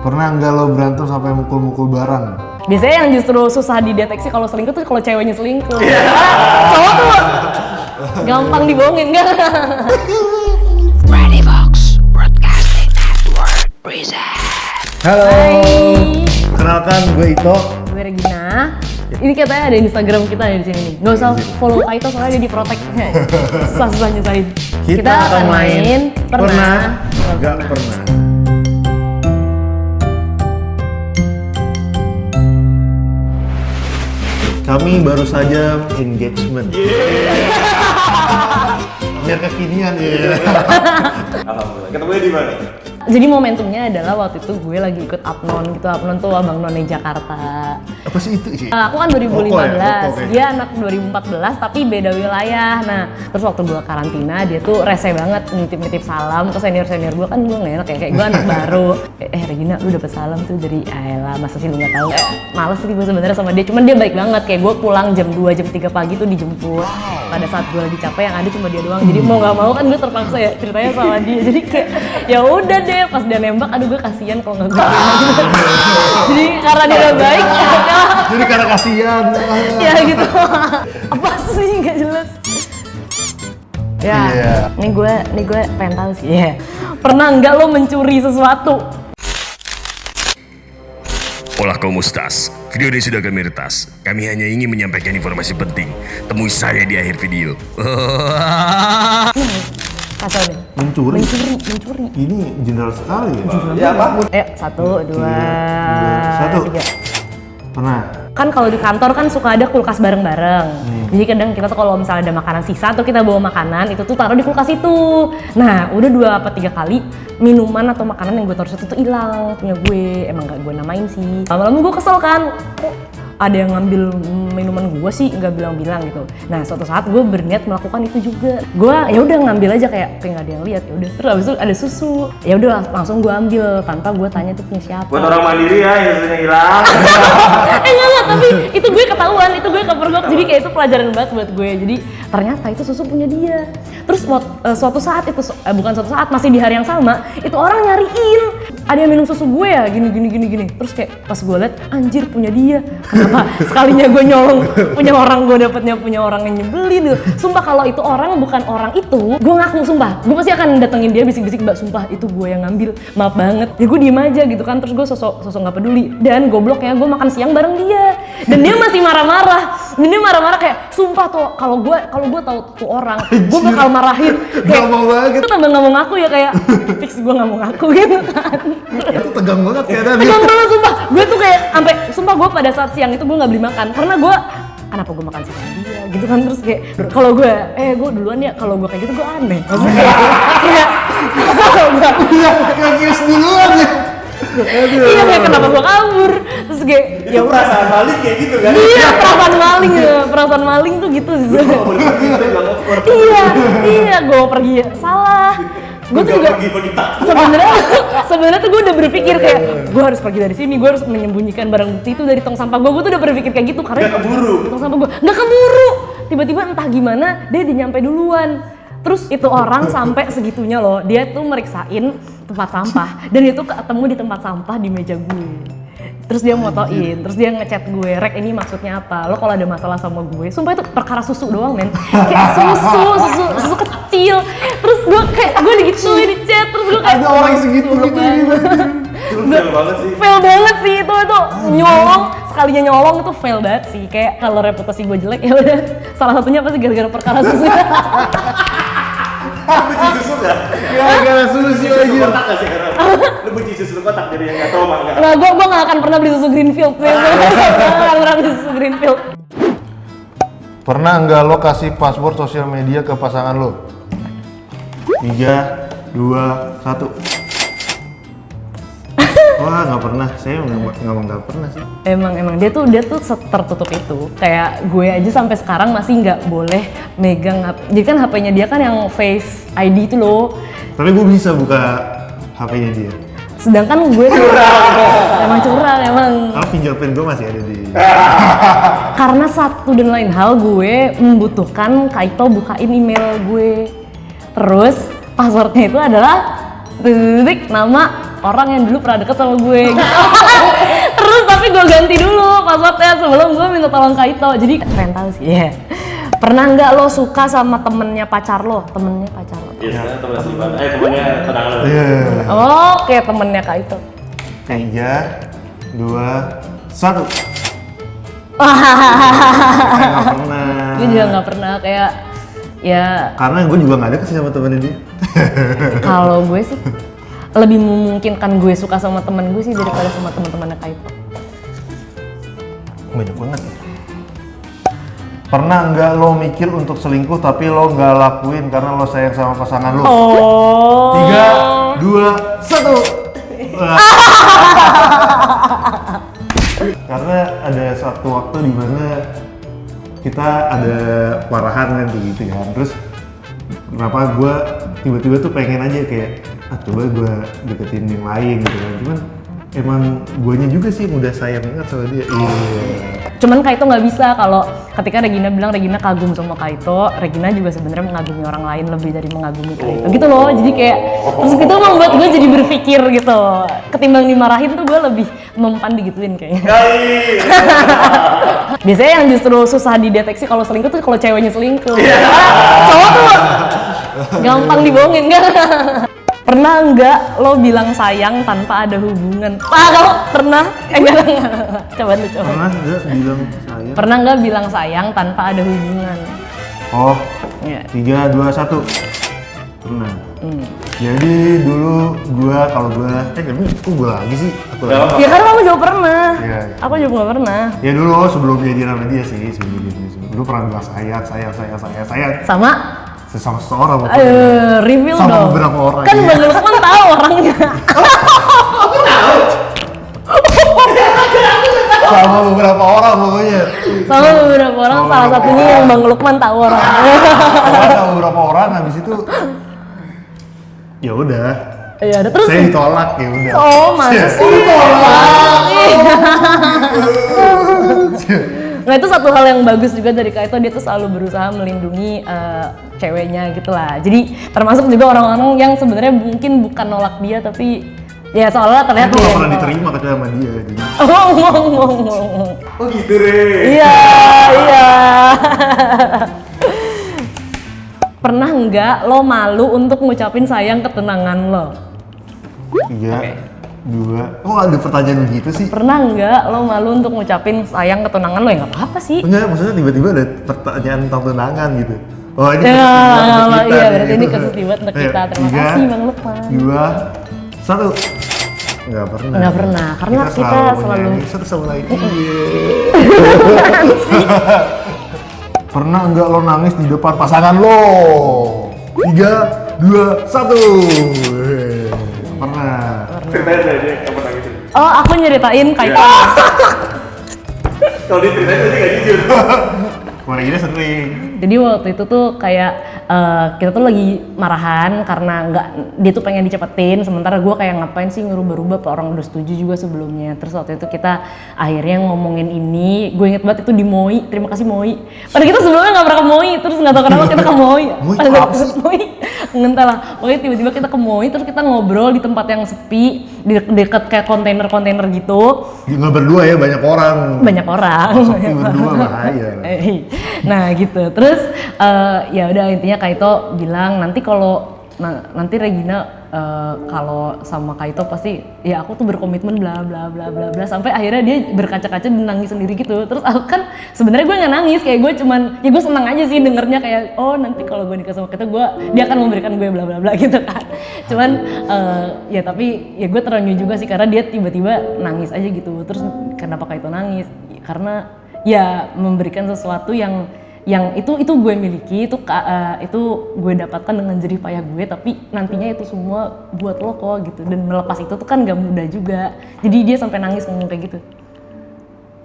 Pernah nggak lo berantem sampai mukul-mukul barang? Biasanya yang justru susah dideteksi kalau selingkuh tuh kalau ceweknya selingkuh. Karena cowok tuh gampang dibohongin enggak? Ready Vox Broadcasting Network present. Halo. Hai. Kenalkan gue Ito. Gue Regina. Ini katanya ada Instagram kita ada di sini nih. Gak usah follow Aito soalnya dia di protect. Susah-susah nyusahin. Kita, akan main pernah. Nggak pernah. Kami baru saja engagement. Biar kekinian ya. Alhamdulillah. Ketemunya di mana? Jadi momentumnya adalah waktu itu gue lagi ikut Apnon gitu. Apnon tuh abang none Jakarta. Apa sih itu sih? Nah, aku kan 2015, Rokok ya? Rokok ya? dia anak 2014 tapi beda wilayah. Nah, terus waktu gue karantina dia tuh rese banget nitip-nitip salam ke senior-senior gue kan gue gak enak ya kayak gue anak baru. Eh, eh, Regina lu dapet salam tuh dari Ayla, masa sih lu gak tahu? Eh, males sih gue sebenarnya sama dia, cuman dia baik banget kayak gue pulang jam 2 jam 3 pagi tuh dijemput. Pada saat gue lagi capek yang ada cuma dia doang. Jadi mau gak mau kan gue terpaksa ya ceritanya sama dia. Jadi kayak ya udah deh pas dia nembak aduh gue kasihan kalau nggak gue gitu. Jadi karena dia udah baik Jadi karena kasihan. ya gitu apa sih nggak jelas ya ini gue ini gue pengen tahu sih ya pernah nggak lo mencuri sesuatu ¿cómo estás? Video ini sudah kami retas. Kami hanya ingin menyampaikan informasi penting. Temui saya di akhir video. Kacau deh Mencuri. mencuri mencuri Ini general sekali ya. Ya apa? ayo satu dua dua, satu. tiga Pernah. kan kalau di kantor kan suka ada kulkas bareng-bareng. Hmm. Jadi kadang kita tuh kalau misalnya ada makanan sisa tuh kita bawa makanan itu tuh taruh di kulkas itu. Nah udah dua apa tiga kali minuman atau makanan yang gue taruh situ tuh hilang punya gue. Emang gak gue namain sih. Lama-lama gue kesel kan. Kok ada yang ngambil minuman gue sih nggak bilang-bilang gitu. Nah suatu saat gue berniat melakukan itu juga. Gue ya udah ngambil aja kayak kayak nggak ada yang lihat ya udah. Terus abis itu ada susu. Ya udah langsung gue ambil tanpa gue tanya itu punya siapa Buat orang mandiri ya, yang sudah hilang. eh enggak enggak tapi itu gue ketahuan itu gue kepergok jadi kayak itu pelajaran banget buat gue jadi ternyata itu susu punya dia terus eh, suatu saat itu eh, bukan suatu saat masih di hari yang sama itu orang nyariin ada yang minum susu gue ya gini gini gini gini terus kayak pas gue liat anjir punya dia kenapa sekalinya gue nyolong. Punya orang gue dapetnya punya orang yang nyebelin. Sumpah kalau itu orang bukan orang itu gue ngaku sumpah. Gue pasti akan datengin dia bisik-bisik mbak sumpah itu gue yang ngambil. Maaf banget. Ya gue diem aja gitu kan. Terus gue sosok sosok nggak peduli. Dan gobloknya gue makan siang bareng dia. Dan dia masih marah-marah. Dan dia marah-marah kayak sumpah tuh kalau gue kalau gue tahu tuh orang gue bakal marahin. Kayak mau banget. itu tambah nggak mau ngaku ya kayak fix gue nggak mau ngaku. Gitu kan. Itu tegang banget kayaknya. tegang banget sumpah. Gue tuh kayak sampai sumpah gue pada saat siang itu gue nggak beli makan. Karena gue kenapa gue makan sama dia? Gitu kan terus kayak kalau gue eh gue duluan ya kalau gue kayak gitu gue aneh. Maksudnya kayak gue Iya, kayak duluan ya. iya kayak kenapa gue kabur terus kayak ya Itu perasaan balik kayak gitu kan? iya perasaan maling ya. Perasaan maling tuh gitu sih. Iya iya gue pergi. Salah gue tuh juga sebenarnya sebenarnya tuh gue udah berpikir kayak gue harus pergi dari sini gue harus menyembunyikan barang bukti itu dari tong sampah gue gue tuh udah berpikir kayak gitu karena Nggak keburu. tong sampah gue nggak keburu. Tiba-tiba entah gimana dia udah nyampe duluan. Terus itu orang sampai segitunya loh. Dia tuh meriksain tempat sampah. Dan itu ketemu di tempat sampah di meja gue terus dia motoin, terus dia ngechat gue, Rek ini maksudnya apa? Lo kalau ada masalah sama gue, sumpah itu perkara susu doang men Kayak susu, susu, susu kecil Terus gue kayak, gue digituin di chat, terus gue kayak Ada orang segitu gitu. banget. Itu fail banget sih. Fail banget sih itu, itu nyolong, sekalinya nyolong itu fail banget sih Kayak kalau reputasi gue jelek ya udah Salah satunya pasti gara-gara perkara susu Lu benci susu nggak? Gara-gara susu Susu aja. kotak nggak sih? Lu benci susu kotak jadi yang nggak trauma nggak? Nah gue, gue gak akan pernah beli susu Greenfield sih Gue gak akan pernah beli susu Greenfield Pernah nggak lo kasih password sosial media ke pasangan lo? Tiga, dua, satu. Wah nggak pernah, saya nggak nggak nggak pernah sih. Emang emang dia tuh dia tuh tertutup itu. Kayak gue aja sampai sekarang masih nggak boleh megang HP. Jadi kan HP-nya dia kan yang Face ID itu loh. Tapi gue bisa buka HP-nya dia. Sedangkan gue tuh emang curang emang. Karena fingerprint gue masih ada di. Karena satu dan lain hal gue membutuhkan Kaito bukain email gue. Terus passwordnya itu adalah titik nama orang yang dulu pernah deket sama gue gitu. terus tapi gue ganti dulu passwordnya sebelum gue minta tolong Kaito jadi keren tahu sih ya pernah nggak lo suka sama temennya pacar lo temennya pacar lo Iya, sekarang temen Sivan. Eh, temennya tenangan lo. Iya. oke temennya Kaito Tiga, dua, satu. Hahaha. Nggak pernah. gue juga nggak pernah kayak ya Karena gue juga nggak ada ke sini sama temennya dia. kalau gue sih lebih memungkinkan gue suka sama temen gue sih daripada sama teman-temannya Kaito Banyak banget. ya. Pernah nggak lo mikir untuk selingkuh tapi lo nggak lakuin karena lo sayang sama pasangan lo? oh Tiga, dua, satu. Karena ada satu waktu di mana kita ada parahan kan kayak gitu kan. Terus kenapa gue tiba-tiba tuh pengen aja kayak ah coba gue deketin yang lain gitu kan. Cuman emang guanya juga sih yang udah sayang banget sama dia. Iya. Cuman Kaito nggak bisa kalau ketika Regina bilang Regina kagum sama Kaito, Regina juga sebenarnya mengagumi orang lain lebih dari mengagumi Kaito. Gitu loh. Jadi kayak terus itu membuat gue jadi berpikir gitu. Ketimbang dimarahin tuh gue lebih mempan digituin kayaknya. Biasanya yang justru susah dideteksi kalau selingkuh tuh kalau ceweknya selingkuh. Ah, cowok tuh gampang dibohongin kan? Pernah nggak lo bilang sayang tanpa ada hubungan? Ah, kamu pernah? Eh, enggak, enggak, enggak. Coba lu coba. Pernah nggak bilang sayang? Pernah nggak bilang sayang tanpa ada hubungan? Oh, Iya. tiga, dua, satu. Pernah. Hmm. Jadi dulu gua kalau gua eh tapi kok gua lagi sih? Aku Gak lagi. Ya karena kamu juga pernah. Iya, iya. Aku juga pernah. Ya dulu sebelum jadian sama dia sih, sebelum sama dulu pernah bilang sayang, sayang, sayang, sayang, sayang Sama sesama seseorang eh reveal Sama dong. beberapa orang, Kan iya. Bang Lukman tahu orangnya. Sama beberapa orang pokoknya. Sama beberapa orang, salah satunya yang Bang Lukman tahu orangnya. Pokoknya sama beberapa orang habis itu ya udah. Iya, ada terus. Saya ditolak ya udah. Oh, masa sih? Nah itu satu hal yang bagus juga dari Kaito dia tuh selalu berusaha melindungi eh, ceweknya gitu lah. Jadi termasuk juga orang-orang yang sebenarnya mungkin bukan nolak dia tapi ya soalnya terlihat Itu gak pernah yang diterima kecuali sama dia. Jadi. Oh, ngomong, ngomong, ngomong. Oh gitu, Re. Iya, iya. Pernah nggak lo malu untuk ngucapin sayang ke tunangan lo? Tiga, dua. Kok ada pertanyaan begitu sih? Pernah nggak lo malu untuk ngucapin sayang ke tunangan lo? Ya nggak apa-apa sih. Enggak, maksudnya tiba-tiba ada pertanyaan tentang tunangan gitu. Oh ini Ya, iya, kita nih, berarti ini banget untuk Ayo, kita. Terima tiga, kasih, Bang Lukman. Dua, satu. Enggak pernah. Nggak pernah, karena kita selalu- menyayangi satu sama lain. Iya. pernah enggak lo nangis di depan pasangan lo? Tiga, dua, satu. Ceritain deh dia kapan nangis. Oh, aku nyeritain Kaito. Kalau diceritain tadi gak jujur. Kemarin ini sering. Jadi waktu itu tuh kayak eh, kita tuh lagi marahan karena nggak dia tuh pengen dicepetin, sementara gue kayak ngapain sih ngerubah-rubah, orang udah setuju juga sebelumnya. Terus waktu itu kita akhirnya ngomongin ini, gue inget banget itu di Moi, terima kasih Moi. Padahal kita sebelumnya nggak pernah ke Moi, terus nggak tahu kenapa kita ke Moi. Moi Moi, lah. Pokoknya tiba-tiba kita ke Moi, terus kita ngobrol di tempat yang sepi, di deket kayak kontainer-kontainer gitu, Nggak berdua ya, banyak orang. banyak orang. Sepi berdua bahaya. Nah gitu terus eh, ya udah intinya Kaito bilang nanti kalau na- nanti Regina eh, kalau sama Kaito pasti ya aku tuh berkomitmen bla bla bla bla bla. Sampai akhirnya dia berkaca-kaca dan nangis sendiri gitu. Terus aku kan sebenarnya gue nggak nangis kayak gue cuman ya gue senang aja sih dengernya kayak oh nanti kalau gue nikah sama Kaito gue dia akan memberikan gue bla bla bla gitu kan. Cuman eh, ya tapi ya gue terenyuh juga sih karena dia tiba-tiba nangis aja gitu. Terus kenapa Kaito nangis? Karena ya memberikan sesuatu yang yang itu itu gue miliki itu eh, itu gue dapatkan dengan jerih payah gue tapi nantinya itu semua buat lo kok gitu. Dan melepas itu tuh kan gak mudah juga. Jadi dia sampai nangis ngomong kayak gitu.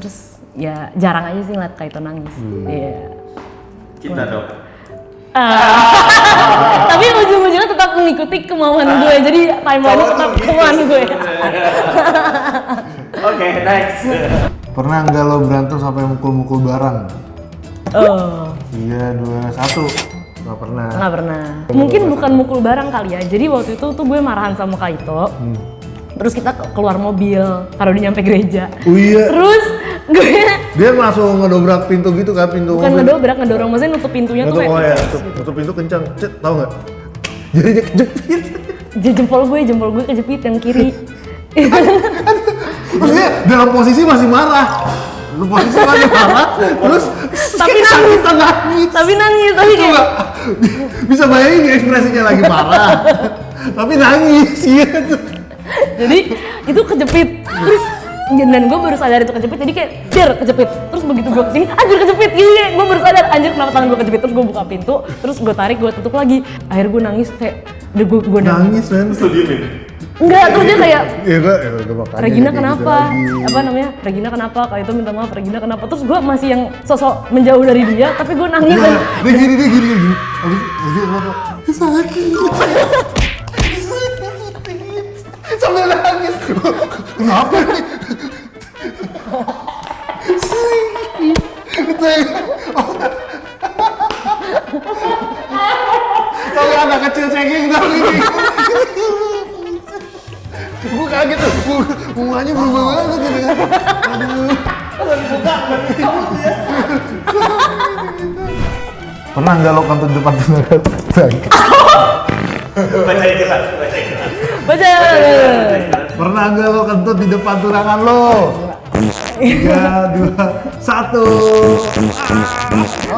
Terus ya jarang aja sih ngeliat Kaito nangis. Iya. Cinta dong. tapi ujung-ujungnya tetap mengikuti kemauan gue. Jadi timeline tetap kemauan gue. Oke, next. Pernah nggak lo berantem sampai mukul-mukul barang? Oh Tiga, dua, satu. Nggak pernah. nggak pernah mungkin bukan mukul barang kali ya jadi waktu itu tuh gue marahan sama Kaito terus kita ke- keluar mobil karena udah nyampe gereja Oh iya. terus gue Dia langsung ngedobrak pintu gitu kan, pintu bukan mobil. ngedobrak ngedorong maksudnya nutup pintunya tuh Nutup, kayak oh ya, nutup, nutup pintu kencang. Cet, tau nggak? Jadi dia kejepit. Jempol gue jempol gue kejepit yang kiri Maksudnya dalam posisi masih marah. Dalam posisi masih marah, terus Tapi nangis. nangis. tapi nangis tapi kayak bisa bayangin ekspresinya lagi marah, tapi nangis, iya. jadi itu kejepit terus dan gue baru sadar itu kejepit jadi kayak der kejepit terus begitu gue ke sini anjir kejepit gini gue baru sadar anjir kenapa tangan gue kejepit terus gue buka pintu terus gue tarik gue tutup lagi akhirnya gue nangis kayak udah gue gue nangis Nangis. Terus lu diemin. Enggak terus dia kayak Iya, gue, ya, gue Regina gitu kenapa? lagi. Apa namanya? Regina kenapa? Kayak itu minta maaf, Regina kenapa? Terus gue masih yang sosok menjauh dari dia, tapi gue nangis dan dia gini, dia gini, dia gini. Habis itu, dia kenapa? Dia sakit. Sakit. Sambil nangis. Kenapa nih? Sakit. Pernah nggak lo kantong depan tunangan? Baca jelas, baca jelas. baca. Pernah nggak lo kentut di depan tunangan lo? Tiga, dua, satu.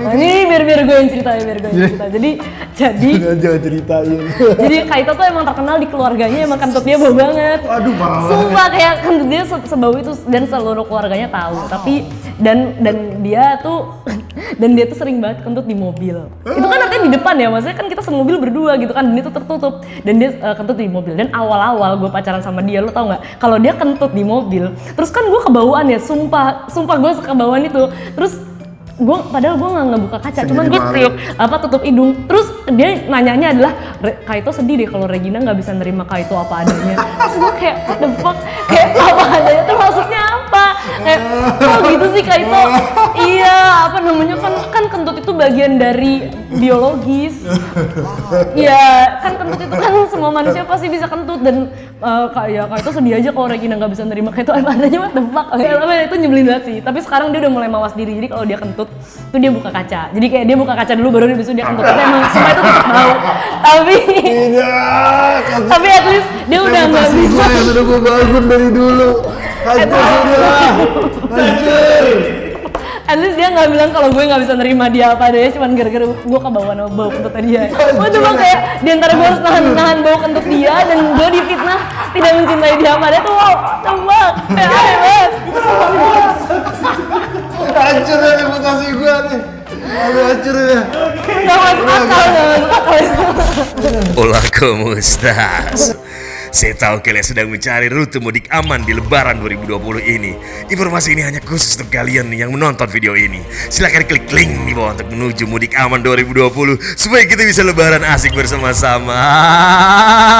Nah, ini biar biar gue yang cerita ya, biar gue yang cerita. Jadi jadi Jangan ceritain. jadi Kaito tuh emang terkenal di keluarganya emang kentut dia bau banget. Aduh parah banget. Sumpah kayak kentut dia se- sebau itu dan seluruh keluarganya tahu. Tapi dan dan dia tuh dan dia tuh sering banget kentut di mobil. Itu kan artinya di depan ya, maksudnya kan kita semobil berdua gitu kan, dan itu tertutup dan dia eh, kentut di mobil. Dan awal-awal gue pacaran sama dia, lo tau nggak? Kalau dia kentut di mobil, terus kan gue kebauan ya, sumpah, sumpah gue kebauan itu. Terus gue padahal gue nggak ngebuka kaca, cuman Sendiri gue malu. tiup apa tutup hidung. Terus dia nanyanya adalah "Re- Kaito sedih deh kalau Regina nggak bisa nerima Kaito apa adanya. Terus gue kayak what the fuck kayak apa adanya tuh maksudnya? Kayak oh gitu sih Kaito. iya apa namanya kan kan kentut itu bagian dari biologis. Iya kan kentut itu kan semua manusia pasti bisa kentut dan eh, kayak Kaito sedih aja kalau Regina nggak bisa nerima Kaito apa adanya what the fuck. Kayak apa itu nyebelin banget sih. Tapi sekarang dia udah mulai mawas diri jadi kalau dia kentut tuh dia buka kaca. Jadi kayak dia buka kaca dulu baru dia dia kentut. Tapi emang semua itu tetap mau. Tapi Tidak. tapi at least dia udah nggak bisa. yang sudah gue bangun dari dulu. Hancur sudah. Hancur. At least dia nggak bilang kalau gue nggak bisa nerima dia apa adanya, cuman gara-gara gue kebawa sama bau kentutnya dia. Gue cuma kayak di antara gue harus nahan-nahan bau kentut dia dan gue difitnah tidak mencintai dia apa adanya tuh wow, coba kayak aneh banget. Hancur ya reputasi gue nih. Aduh hancur ya. Nggak masuk akal, nggak masuk akal. ¿cómo estás? Saya tahu kalian sedang mencari rute mudik aman di Lebaran 2020 ini. Informasi ini hanya khusus untuk kalian yang menonton video ini. Silahkan klik link di bawah untuk menuju mudik aman 2020 supaya kita bisa Lebaran asik bersama-sama.